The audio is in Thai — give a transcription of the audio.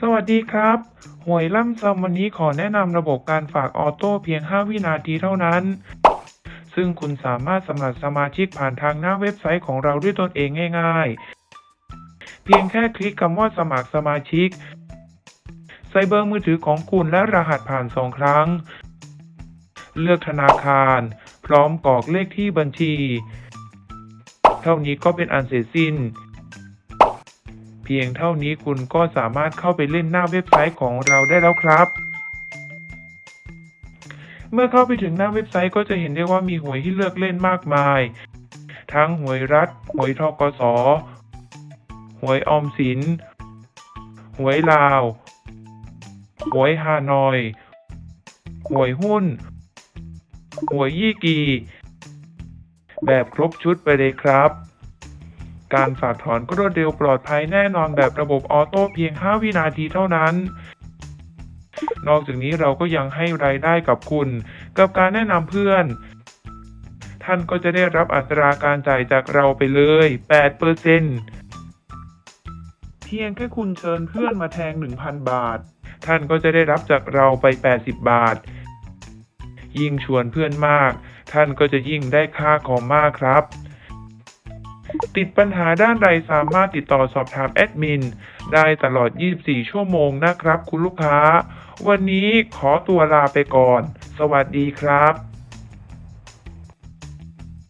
สวัสดีครับ หวยล่ำซำวันนี้ขอแนะนำระบบการฝากออโต้เพียง 5 วินาทีเท่านั้น ซึ่งคุณสามารถสมัครสมาชิกผ่านทางหน้าเว็บไซต์ของเราด้วยตนเองง่ายๆ เพียงแค่คลิกคำว่าสมัครสมาชิก ใส่เบอร์มือถือของคุณและรหัสผ่านสองครั้ง เลือกธนาคาร พร้อมกรอกเลขที่บัญชี เท่านี้ก็เป็นอันเสร็จสิ้น เพียงเท่านี้คุณก็สามารถเข้าไปเล่นหน้าเว็บไซต์ของเราได้แล้วครับ เมื่อเข้าไปถึงหน้าเว็บไซต์ก็จะเห็นได้ว่ามีหวยให้เลือกเล่นมากมาย ทั้งหวยรัฐ หวยทกส หวยออมสิน หวยลาว หวยฮานอย หวยหุ้น หวยยี่กี แบบครบชุดไปเลยครับ การฝากถอนก็รวดเร็วปลอดภัยแน่นอนแบบระบบออโต้เพียง 5 วินาทีเท่านั้น นอกจากนี้เราก็ยังให้รายได้กับคุณ กับการแนะนำเพื่อน ท่านก็จะได้รับอัตราการจ่ายจากเราไปเลย 8%เซเพียงแค่คุณเชิญเพื่อนมาแทง 1,000 บาท ท่านก็จะได้รับจากเราไป 80 บาท ยิ่งชวนเพื่อนมาก ท่านก็จะยิ่งได้ค่าคอมมากครับ ติดปัญหาด้านใดสามารถติดต่อสอบถามแอดมิน ได้ตลอด 24 ชั่วโมงนะครับคุณลูกค้า วันนี้ขอตัวลาไปก่อน สวัสดีครับ